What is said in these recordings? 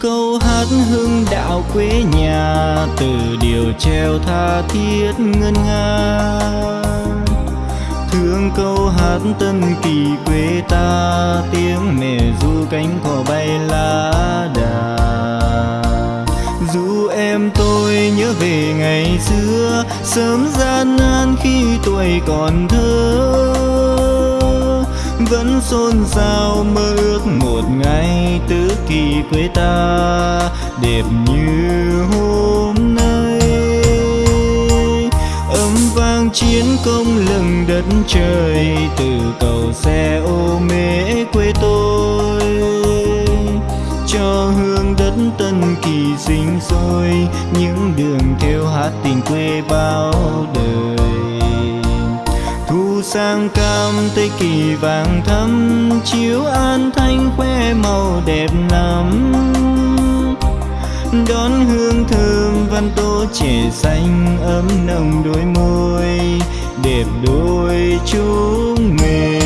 Câu hát hương đạo quê nhà, từ điều treo tha thiết ngân nga. Thương câu hát tân kỳ quê ta, tiếng mẹ du cánh cò bay lá đà. Dù em tôi nhớ về ngày xưa, sớm gian nan khi tuổi còn thơ vẫn xôn xao mơ ước một ngày tứ kỳ quê ta đẹp như hôm nay. Âm vang chiến công lừng đất trời từ cầu xe ô mê. Sang cam tây kỳ vàng thắm, chiếu an thanh khoe màu đẹp lắm. Đón hương thơm văn tô trẻ xanh, ấm nồng đôi môi, đẹp đôi chúng mình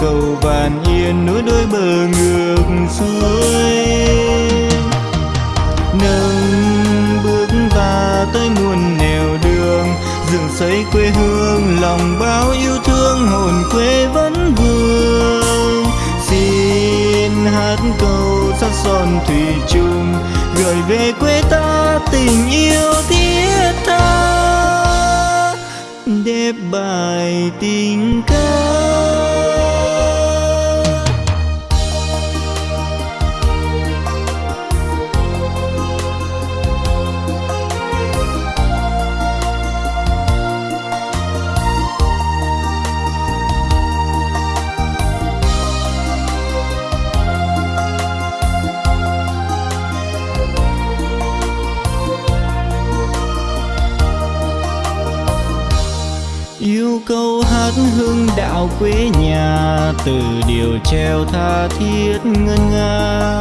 cầu vàn yên núi đôi bờ ngược xuôi nâng bước và tới muôn nẻo đường dựng xây quê hương, lòng bao yêu thương, hồn quê vẫn vương. Xin hát câu sắc son thủy chung, gửi về quê ta tình yêu thiết tha. Đẹp bài tình ca yêu câu hát hương đạo quê nhà, từ điều treo tha thiết ngân nga.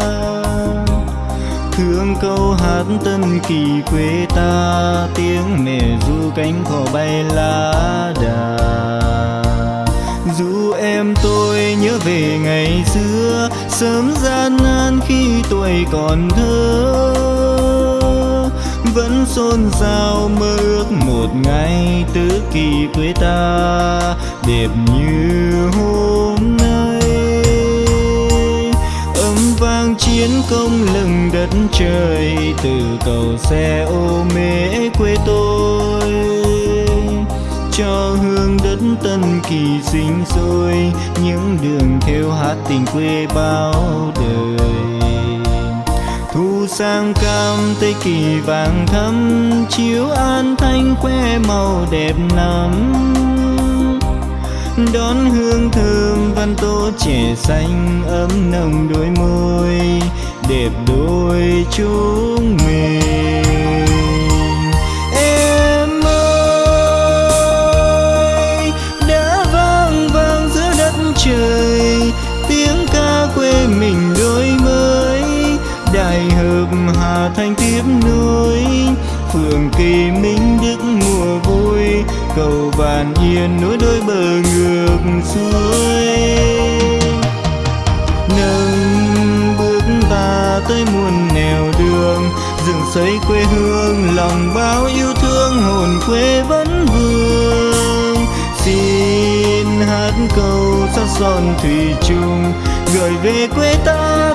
Thương câu hát tân kỳ quê ta, tiếng mẹ du cánh cỏ bay lá đà. Dù em tôi nhớ về ngày xưa, sớm gian nan khi tuổi còn thơ vẫn xôn xao mơ ước một ngày tứ kỳ quê ta, đẹp như hôm nay. Âm vang chiến công lừng đất trời, từ cầu xe ô mễ quê tôi. Cho hương đất tân kỳ sinh sôi, những đường theo hát tình quê bao đời sang cam tây kỳ vàng thắm, chiếu an thanh khoe màu đẹp lắm. Đón hương thơm văn tô trẻ xanh, ấm nồng đôi môi, đẹp đôi chúng mình núi. Phường kỳ minh đức mùa vui, cầu vàn yên núi đôi bờ ngược xuôi nâng bước ta tới muôn nẻo đường dựng xây quê hương, lòng bao yêu thương, hồn quê vẫn vương. Xin hát câu sắc son thủy chung, gửi về quê ta